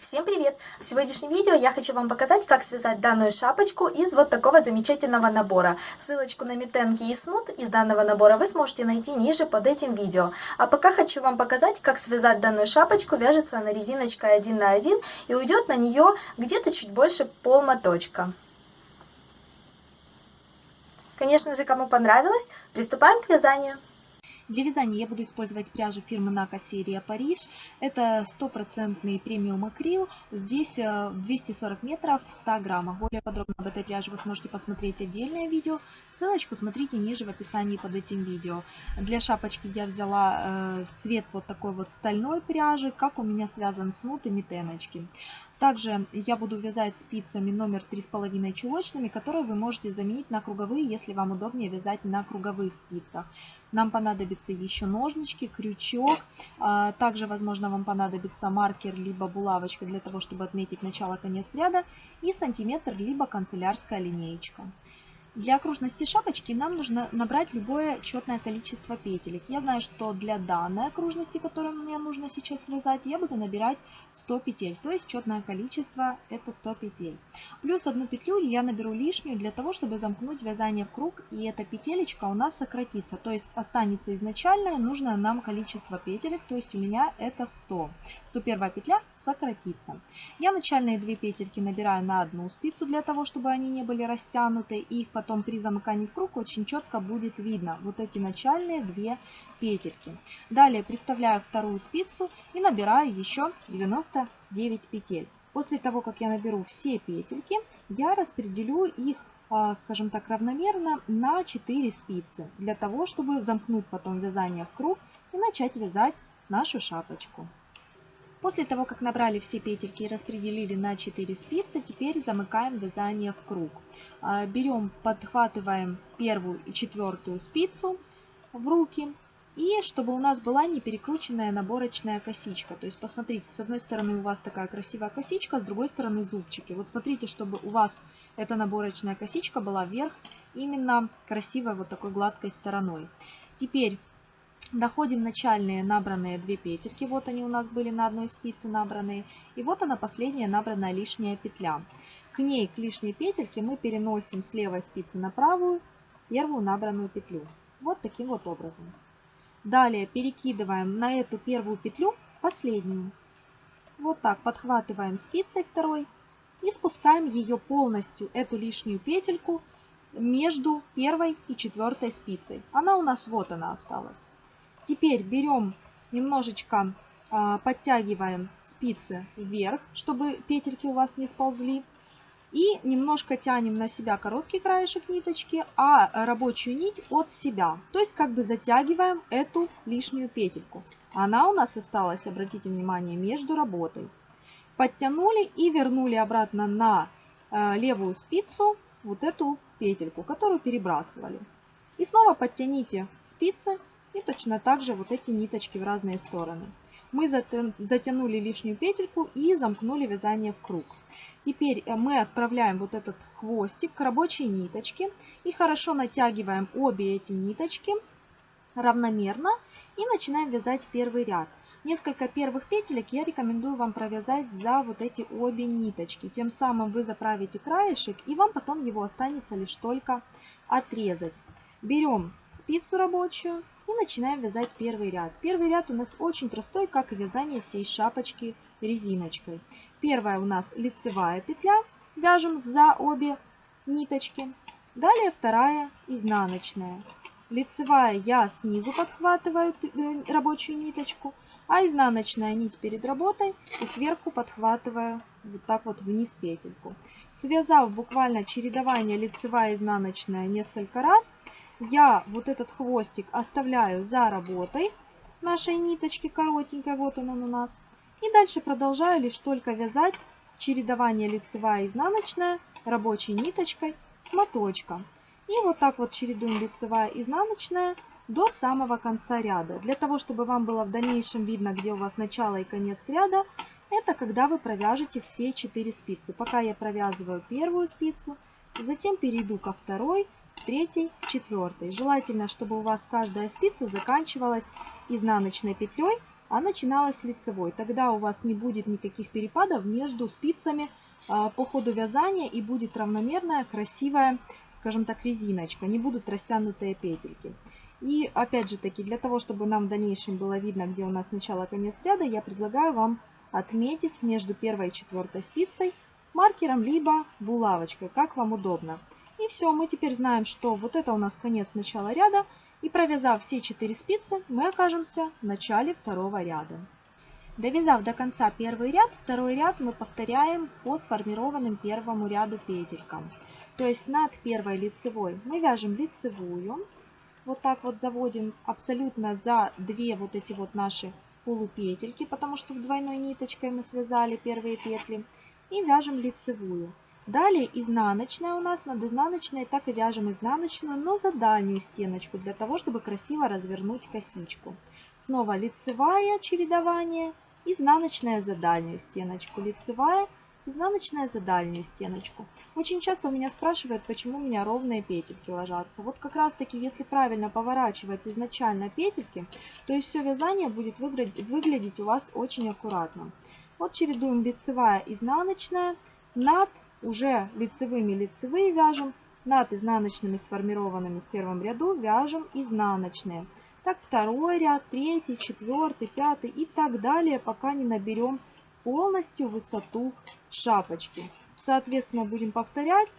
Всем привет! В сегодняшнем видео я хочу вам показать, как связать данную шапочку из вот такого замечательного набора. Ссылочку на метенки и снуд из данного набора вы сможете найти ниже под этим видео. А пока хочу вам показать, как связать данную шапочку. Вяжется она резиночкой 1 на 1 и уйдет на нее где-то чуть больше полмоточка. Конечно же, кому понравилось, приступаем к вязанию. Для вязания я буду использовать пряжу фирмы Нака серия Париж. Это стопроцентный премиум акрил. Здесь 240 э, метров в 100 граммах. Более подробно об этой пряже вы сможете посмотреть отдельное видео. Ссылочку смотрите ниже в описании под этим видео. Для шапочки я взяла э, цвет вот такой вот стальной пряжи, как у меня связан снуд и метеночки. Также я буду вязать спицами номер 3,5 чулочными, которые вы можете заменить на круговые, если вам удобнее вязать на круговых спицах. Нам понадобится еще ножнички, крючок. А, также, возможно, вам понадобится маркер либо булавочка для того, чтобы отметить начало-конец ряда. И сантиметр либо канцелярская линеечка. Для окружности шапочки нам нужно набрать любое четное количество петелек. Я знаю, что для данной окружности, которую мне нужно сейчас связать, я буду набирать 100 петель. То есть четное количество это 100 петель. Плюс одну петлю я наберу лишнюю для того, чтобы замкнуть вязание в круг. И эта петелечка у нас сократится. То есть останется изначальное нужное нам количество петелек. То есть у меня это 100. 101 петля сократится. Я начальные две петельки набираю на одну спицу для того, чтобы они не были растянуты. И их потом потом при замыкании в круг очень четко будет видно вот эти начальные две петельки. Далее приставляю вторую спицу и набираю еще 99 петель. После того, как я наберу все петельки, я распределю их а, скажем так, равномерно на 4 спицы, для того, чтобы замкнуть потом вязание в круг и начать вязать нашу шапочку. После того, как набрали все петельки и распределили на 4 спицы, теперь замыкаем вязание в круг. А, берем, подхватываем первую и четвертую спицу в руки. И чтобы у нас была не перекрученная наборочная косичка. То есть посмотрите, с одной стороны у вас такая красивая косичка, с другой стороны зубчики. Вот смотрите, чтобы у вас эта наборочная косичка была вверх именно красивой вот такой гладкой стороной. Теперь Доходим начальные набранные две петельки. Вот они у нас были на одной спице набранные. И вот она последняя набранная лишняя петля. К ней, к лишней петельке, мы переносим с левой спицы на правую первую набранную петлю. Вот таким вот образом. Далее перекидываем на эту первую петлю последнюю. Вот так подхватываем спицей второй и спускаем ее полностью, эту лишнюю петельку, между первой и четвертой спицей. Она у нас вот она осталась. Теперь берем немножечко, а, подтягиваем спицы вверх, чтобы петельки у вас не сползли. И немножко тянем на себя короткий краешек ниточки, а рабочую нить от себя. То есть как бы затягиваем эту лишнюю петельку. Она у нас осталась, обратите внимание, между работой. Подтянули и вернули обратно на а, левую спицу вот эту петельку, которую перебрасывали. И снова подтяните спицы и точно так же вот эти ниточки в разные стороны. Мы затянули лишнюю петельку и замкнули вязание в круг. Теперь э, мы отправляем вот этот хвостик к рабочей ниточке и хорошо натягиваем обе эти ниточки равномерно и начинаем вязать первый ряд. Несколько первых петелек я рекомендую вам провязать за вот эти обе ниточки. Тем самым вы заправите краешек и вам потом его останется лишь только отрезать. Берем спицу рабочую и начинаем вязать первый ряд. Первый ряд у нас очень простой, как и вязание всей шапочки резиночкой. Первая у нас лицевая петля, вяжем за обе ниточки. Далее вторая изнаночная. Лицевая я снизу подхватываю э, рабочую ниточку, а изнаночная нить перед работой и сверху подхватываю вот так вот вниз петельку. Связав буквально чередование лицевая изнаночная несколько раз, я вот этот хвостик оставляю за работой нашей ниточки коротенькой, вот он, он у нас. И дальше продолжаю лишь только вязать чередование лицевая и изнаночная рабочей ниточкой с моточком. И вот так вот чередуем лицевая и изнаночная до самого конца ряда. Для того, чтобы вам было в дальнейшем видно, где у вас начало и конец ряда, это когда вы провяжете все 4 спицы. Пока я провязываю первую спицу, затем перейду ко второй, третьей, четвертой. Желательно, чтобы у вас каждая спица заканчивалась изнаночной петлей а начиналась лицевой. Тогда у вас не будет никаких перепадов между спицами а, по ходу вязания и будет равномерная, красивая, скажем так, резиночка. Не будут растянутые петельки. И опять же таки, для того, чтобы нам в дальнейшем было видно, где у нас начало-конец ряда, я предлагаю вам отметить между первой и четвертой спицей маркером, либо булавочкой, как вам удобно. И все, мы теперь знаем, что вот это у нас конец начала ряда. И провязав все 4 спицы, мы окажемся в начале второго ряда. Довязав до конца первый ряд, второй ряд мы повторяем по сформированным первому ряду петелькам. То есть над первой лицевой мы вяжем лицевую, вот так вот заводим абсолютно за две вот эти вот наши полупетельки, потому что двойной ниточкой мы связали первые петли, и вяжем лицевую. Далее изнаночная у нас, над изнаночной так и вяжем изнаночную, но за дальнюю стеночку, для того, чтобы красиво развернуть косичку. Снова лицевая чередование, изнаночная за дальнюю стеночку, лицевая, изнаночная за дальнюю стеночку. Очень часто у меня спрашивают, почему у меня ровные петельки ложатся. Вот как раз таки, если правильно поворачивать изначально петельки, то и все вязание будет выглядеть у вас очень аккуратно. Вот чередуем лицевая, изнаночная, над уже лицевыми лицевые вяжем, над изнаночными сформированными в первом ряду вяжем изнаночные. Так второй ряд, третий, четвертый, пятый и так далее, пока не наберем полностью высоту шапочки. Соответственно, будем повторять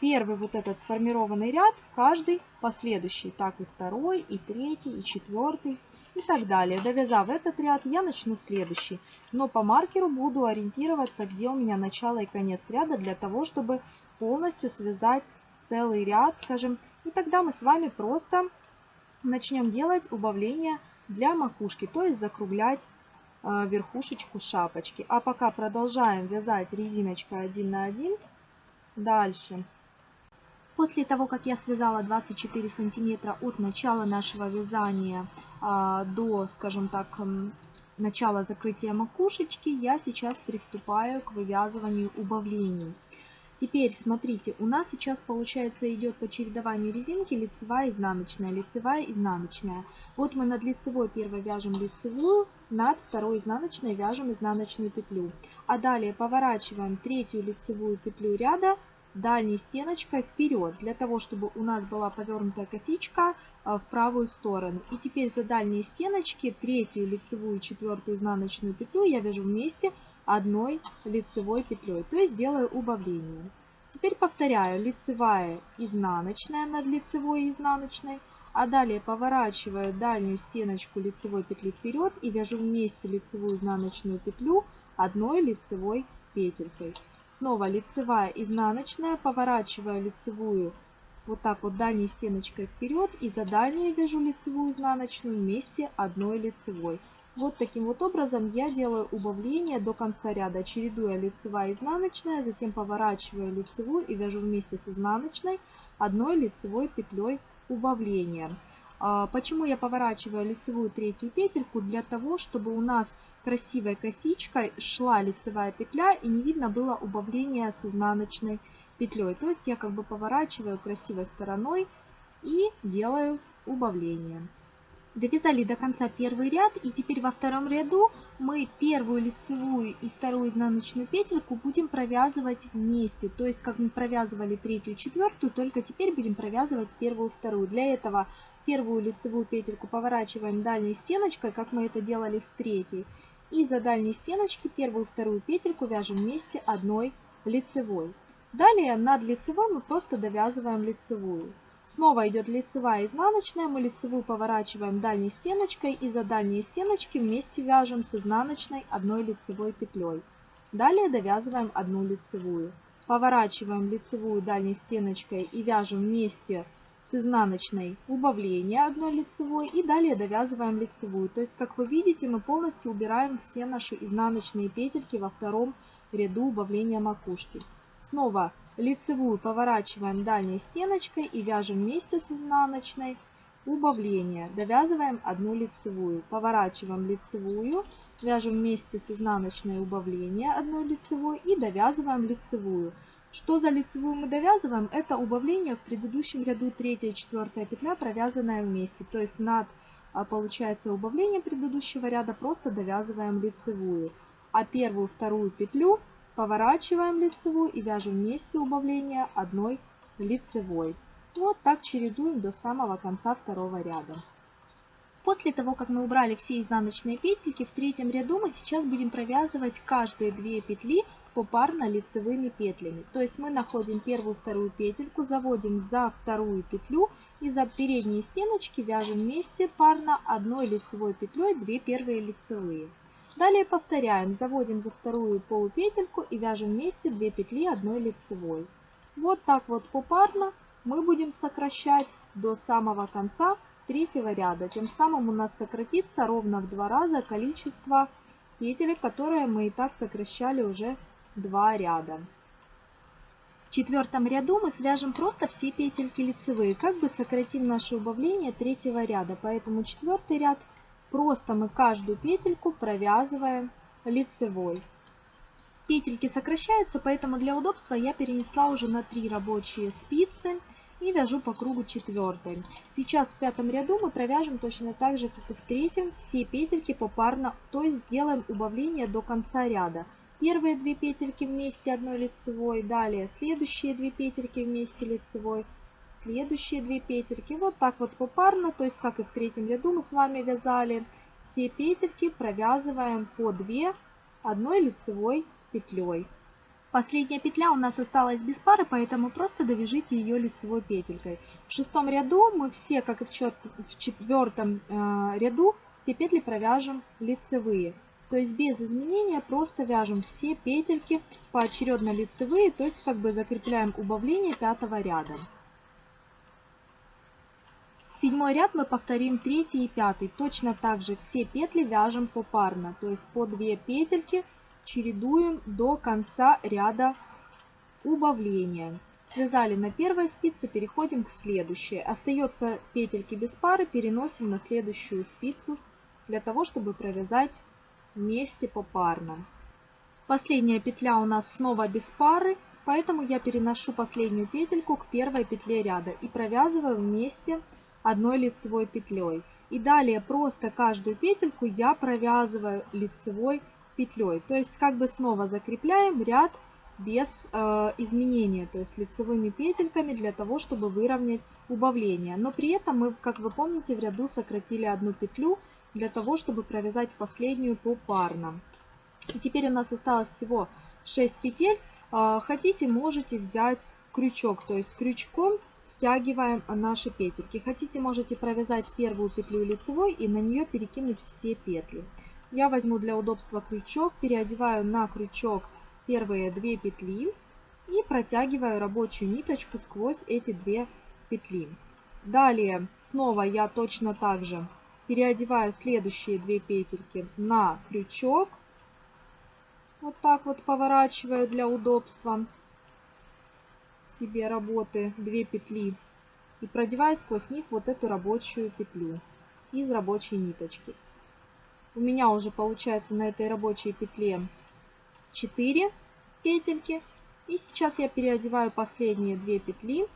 первый вот этот сформированный ряд, каждый последующий. Так и второй, и третий, и четвертый, и так далее. Довязав этот ряд, я начну следующий. Но по маркеру буду ориентироваться, где у меня начало и конец ряда, для того, чтобы полностью связать целый ряд, скажем. И тогда мы с вами просто начнем делать убавление для макушки, то есть закруглять э, верхушечку шапочки. А пока продолжаем вязать резиночкой 1 на 1. Дальше После того, как я связала 24 сантиметра от начала нашего вязания а, до, скажем так, начала закрытия макушечки, я сейчас приступаю к вывязыванию убавлений. Теперь, смотрите, у нас сейчас, получается, идет по чередованию резинки лицевая, изнаночная, лицевая, изнаночная. Вот мы над лицевой первой вяжем лицевую, над второй изнаночной вяжем изнаночную петлю. А далее поворачиваем третью лицевую петлю ряда, дальней стеночкой вперед, для того, чтобы у нас была повернутая косичка а, в правую сторону. И теперь за дальние стеночки третью лицевую четвертую изнаночную петлю я вяжу вместе одной лицевой петлей, то есть делаю убавление. Теперь повторяю лицевая, изнаночная над лицевой изнаночной, а далее поворачиваю дальнюю стеночку лицевой петли вперед и вяжу вместе лицевую изнаночную петлю одной лицевой петелькой. Снова лицевая, изнаночная, поворачиваю лицевую вот так вот дальней стеночкой вперед и за дальней вяжу лицевую изнаночную вместе одной лицевой. Вот таким вот образом я делаю убавление до конца ряда, чередуя лицевая изнаночная, затем поворачиваю лицевую и вяжу вместе с изнаночной одной лицевой петлей убавления. А, почему я поворачиваю лицевую третью петельку? Для того, чтобы у нас красивой косичкой шла лицевая петля и не видно было убавления с изнаночной петлей. То есть я как бы поворачиваю красивой стороной и делаю убавление. Довязали до конца первый ряд и теперь во втором ряду мы первую лицевую и вторую изнаночную петельку будем провязывать вместе. То есть как мы провязывали третью и четвертую, только теперь будем провязывать первую и вторую. Для этого первую лицевую петельку поворачиваем дальней стеночкой, как мы это делали с третьей. И за дальней стеночки первую вторую петельку вяжем вместе одной лицевой. Далее над лицевой мы просто довязываем лицевую. Снова идет лицевая изнаночная, мы лицевую поворачиваем дальней стеночкой и за дальние стеночки вместе вяжем с изнаночной одной лицевой петлей. Далее довязываем одну лицевую. Поворачиваем лицевую дальней стеночкой и вяжем вместе с изнаночной убавление одной лицевой и далее довязываем лицевую. То есть, как вы видите, мы полностью убираем все наши изнаночные петельки во втором ряду убавления макушки. Снова лицевую поворачиваем дальней стеночкой и вяжем вместе с изнаночной убавление. Довязываем одну лицевую. Поворачиваем лицевую, вяжем вместе с изнаночной убавление одной лицевой и довязываем лицевую. Что за лицевую мы довязываем? Это убавление в предыдущем ряду 3 и 4 петля, провязанная вместе. То есть над а, получается убавление предыдущего ряда, просто довязываем лицевую. А первую, вторую петлю поворачиваем лицевую и вяжем вместе убавление одной лицевой. Вот так чередуем до самого конца второго ряда. После того, как мы убрали все изнаночные петельки, в третьем ряду мы сейчас будем провязывать каждые две петли попарно лицевыми петлями. То есть мы находим первую, вторую петельку, заводим за вторую петлю и за передние стеночки вяжем вместе парно одной лицевой петлей две первые лицевые. Далее повторяем, заводим за вторую полупетельку и вяжем вместе 2 петли одной лицевой. Вот так вот попарно мы будем сокращать до самого конца третьего ряда. Тем самым у нас сократится ровно в два раза количество петель, которые мы и так сокращали уже два ряда. В четвертом ряду мы свяжем просто все петельки лицевые, как бы сократим наше убавление третьего ряда. Поэтому четвертый ряд Просто мы каждую петельку провязываем лицевой. Петельки сокращаются, поэтому для удобства я перенесла уже на 3 рабочие спицы и вяжу по кругу четвертой. Сейчас в пятом ряду мы провяжем точно так же, как и в третьем, все петельки попарно, то есть сделаем убавление до конца ряда. Первые две петельки вместе одной лицевой, далее следующие две петельки вместе лицевой, следующие две петельки вот так вот попарно, то есть как и в третьем ряду мы с вами вязали. Все петельки провязываем по 2 одной лицевой петлей. Последняя петля у нас осталась без пары, поэтому просто довяжите ее лицевой петелькой. В шестом ряду мы все, как и в четвертом э, ряду, все петли провяжем лицевые. То есть без изменения просто вяжем все петельки поочередно лицевые, то есть как бы закрепляем убавление пятого ряда. Седьмой ряд мы повторим третий и пятый. Точно так же все петли вяжем попарно, то есть по 2 петельки чередуем до конца ряда убавления. Связали на первой спице, переходим к следующей. Остается петельки без пары, переносим на следующую спицу для того, чтобы провязать вместе попарно. Последняя петля у нас снова без пары, поэтому я переношу последнюю петельку к первой петле ряда и провязываю вместе одной лицевой петлей. И далее просто каждую петельку я провязываю лицевой петлей. То есть как бы снова закрепляем ряд без э, изменения, то есть лицевыми петельками для того, чтобы выровнять убавление. Но при этом мы, как вы помните, в ряду сократили одну петлю для того, чтобы провязать последнюю попарно. И теперь у нас осталось всего 6 петель. Э, хотите, можете взять крючок, то есть крючком стягиваем наши петельки. Хотите, можете провязать первую петлю лицевой и на нее перекинуть все петли. Я возьму для удобства крючок, переодеваю на крючок первые две петли и протягиваю рабочую ниточку сквозь эти две петли. Далее снова я точно так же переодеваю следующие две петельки на крючок. Вот так вот поворачиваю для удобства себе работы 2 петли и продеваю сквозь них вот эту рабочую петлю из рабочей ниточки. У меня уже получается на этой рабочей петле 4 петельки. И сейчас я переодеваю последние 2 петли,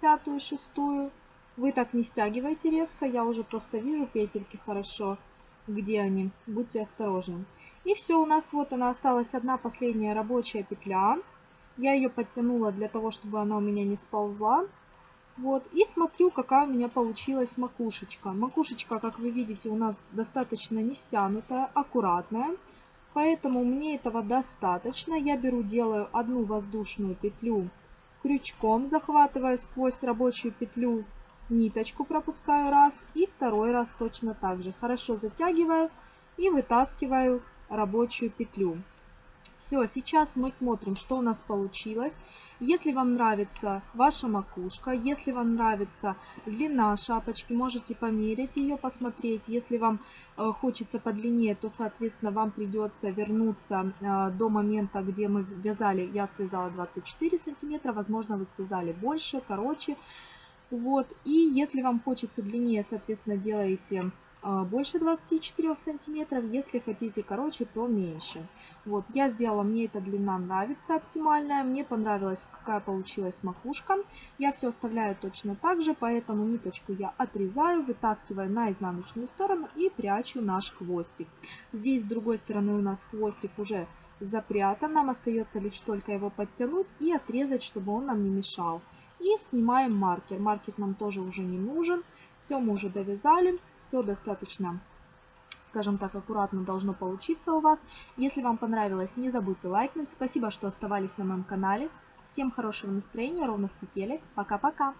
пятую и шестую. Вы так не стягивайте резко, я уже просто вижу петельки хорошо, где они. Будьте осторожны. И все, у нас вот она осталась одна последняя рабочая петля. Я ее подтянула для того, чтобы она у меня не сползла. Вот, и смотрю, какая у меня получилась макушечка. Макушечка, как вы видите, у нас достаточно не стянутая, аккуратная. Поэтому мне этого достаточно. Я беру, делаю одну воздушную петлю крючком, захватываю сквозь рабочую петлю ниточку, пропускаю раз. И второй раз точно так же. Хорошо затягиваю и вытаскиваю рабочую петлю. Все, сейчас мы смотрим, что у нас получилось. Если вам нравится ваша макушка, если вам нравится длина шапочки, можете померить ее, посмотреть. Если вам э, хочется подлиннее, то, соответственно, вам придется вернуться э, до момента, где мы вязали, я связала 24 сантиметра, возможно, вы связали больше, короче. Вот, и если вам хочется длиннее, соответственно, делаете больше 24 сантиметров, если хотите короче, то меньше. Вот, я сделала, мне эта длина нравится, оптимальная, мне понравилась, какая получилась макушка. Я все оставляю точно так же, поэтому ниточку я отрезаю, вытаскиваю на изнаночную сторону и прячу наш хвостик. Здесь с другой стороны у нас хвостик уже запрятан, нам остается лишь только его подтянуть и отрезать, чтобы он нам не мешал. И снимаем маркер. Маркер нам тоже уже не нужен. Все мы уже довязали, все достаточно, скажем так, аккуратно должно получиться у вас. Если вам понравилось, не забудьте лайкнуть. Спасибо, что оставались на моем канале. Всем хорошего настроения, ровных петелек. Пока-пока!